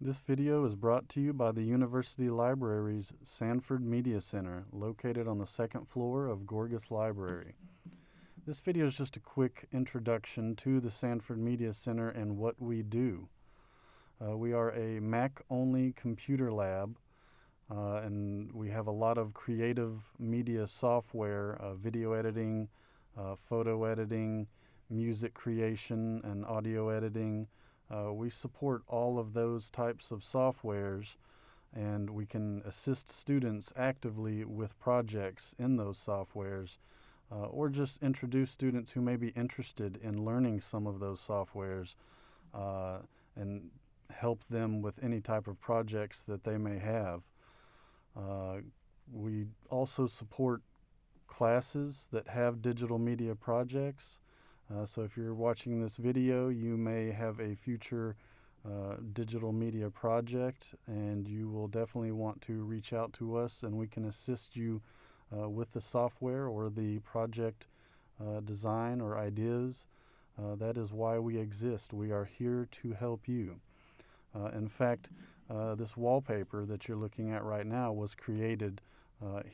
This video is brought to you by the University Library's Sanford Media Center, located on the second floor of Gorgas Library. This video is just a quick introduction to the Sanford Media Center and what we do. Uh, we are a Mac-only computer lab, uh, and we have a lot of creative media software, uh, video editing, uh, photo editing, music creation, and audio editing, uh, we support all of those types of softwares and we can assist students actively with projects in those softwares uh, or just introduce students who may be interested in learning some of those softwares uh, and help them with any type of projects that they may have. Uh, we also support classes that have digital media projects. Uh, so if you're watching this video, you may have a future uh, digital media project and you will definitely want to reach out to us and we can assist you uh, with the software or the project uh, design or ideas. Uh, that is why we exist. We are here to help you. Uh, in fact, this wallpaper that you're looking at right now was created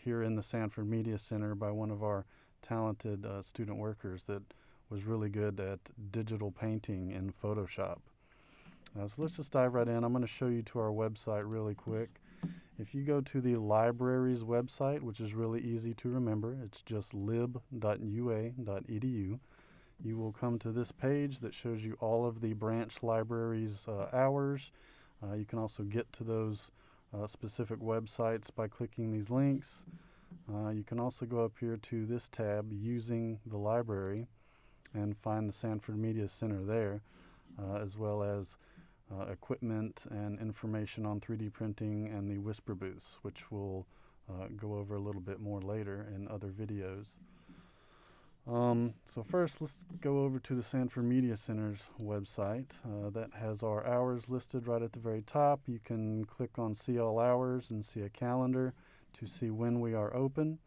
here in the Sanford Media Center by one of our talented student workers that was really good at digital painting in Photoshop. Uh, so let's just dive right in. I'm going to show you to our website really quick. If you go to the library's website, which is really easy to remember, it's just lib.ua.edu, you will come to this page that shows you all of the branch libraries' uh, hours. Uh, you can also get to those uh, specific websites by clicking these links. Uh, you can also go up here to this tab, Using the Library and find the Sanford Media Center there, uh, as well as uh, equipment and information on 3D printing and the Whisper booths, which we'll uh, go over a little bit more later in other videos. Um, so first, let's go over to the Sanford Media Center's website. Uh, that has our hours listed right at the very top. You can click on See All Hours and see a calendar to see when we are open.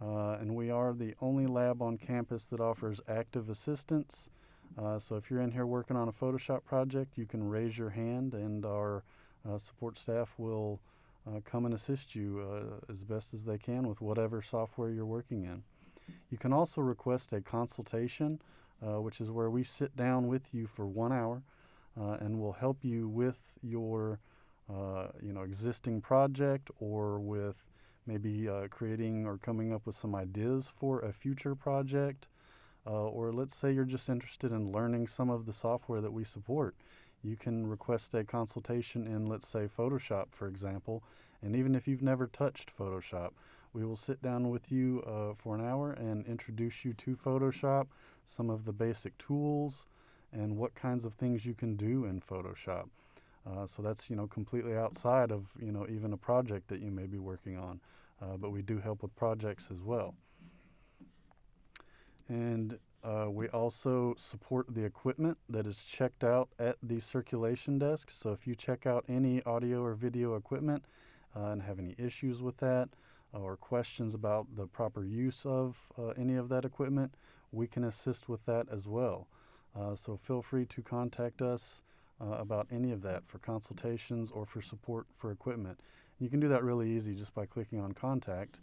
Uh, and we are the only lab on campus that offers active assistance. Uh, so if you're in here working on a Photoshop project, you can raise your hand and our uh, support staff will uh, come and assist you uh, as best as they can with whatever software you're working in. You can also request a consultation, uh, which is where we sit down with you for one hour and we'll help you with your you know, existing project or with maybe uh, creating or coming up with some ideas for a future project. Uh, or let's say you're just interested in learning some of the software that we support. You can request a consultation in, let's say, Photoshop, for example. And even if you've never touched Photoshop, we will sit down with you uh, for an hour and introduce you to Photoshop, some of the basic tools, and what kinds of things you can do in Photoshop. Uh, so that's you know completely outside of you know even a project that you may be working on, uh, but we do help with projects as well. And uh, we also support the equipment that is checked out at the circulation desk. So if you check out any audio or video equipment uh, and have any issues with that or questions about the proper use of uh, any of that equipment, we can assist with that as well. Uh, so feel free to contact us uh, about any of that for consultations or for support for equipment. You can do that really easy just by clicking on contact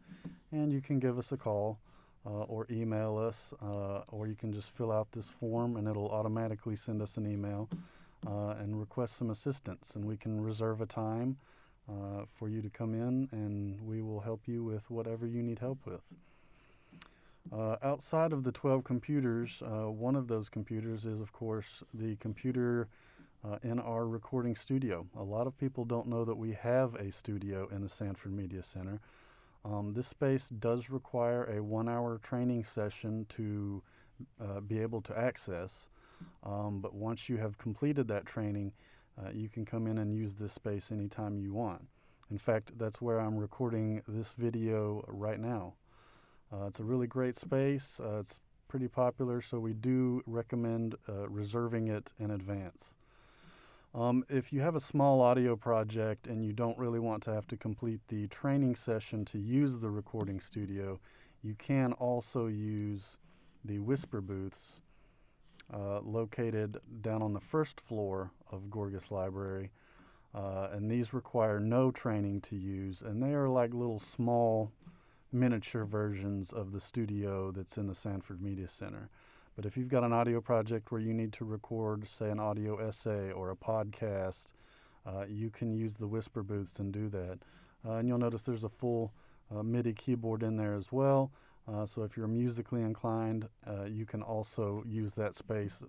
and you can give us a call uh, or email us uh, or you can just fill out this form and it'll automatically send us an email uh, and request some assistance and we can reserve a time uh, for you to come in and we will help you with whatever you need help with. Uh, outside of the 12 computers, uh, one of those computers is of course the computer uh, in our recording studio. A lot of people don't know that we have a studio in the Sanford Media Center. Um, this space does require a one hour training session to uh, be able to access, um, but once you have completed that training, uh, you can come in and use this space anytime you want. In fact, that's where I'm recording this video right now. Uh, it's a really great space. Uh, it's pretty popular, so we do recommend uh, reserving it in advance. Um, if you have a small audio project and you don't really want to have to complete the training session to use the recording studio, you can also use the Whisper booths uh, located down on the first floor of Gorgas Library. Uh, and these require no training to use, and they are like little small miniature versions of the studio that's in the Sanford Media Center. But if you've got an audio project where you need to record, say, an audio essay or a podcast, uh, you can use the Whisper booths and do that. Uh, and you'll notice there's a full uh, MIDI keyboard in there as well. Uh, so if you're musically inclined, uh, you can also use that space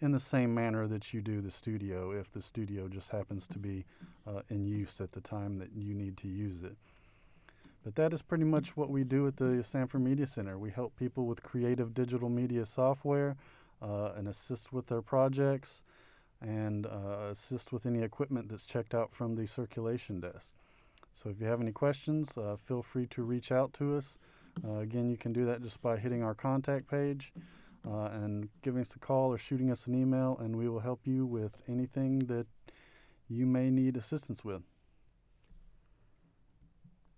in the same manner that you do the studio if the studio just happens to be uh, in use at the time that you need to use it. But that is pretty much what we do at the Sanford Media Center. We help people with creative digital media software uh, and assist with their projects and uh, assist with any equipment that's checked out from the circulation desk. So if you have any questions, uh, feel free to reach out to us. Uh, again, you can do that just by hitting our contact page uh, and giving us a call or shooting us an email, and we will help you with anything that you may need assistance with.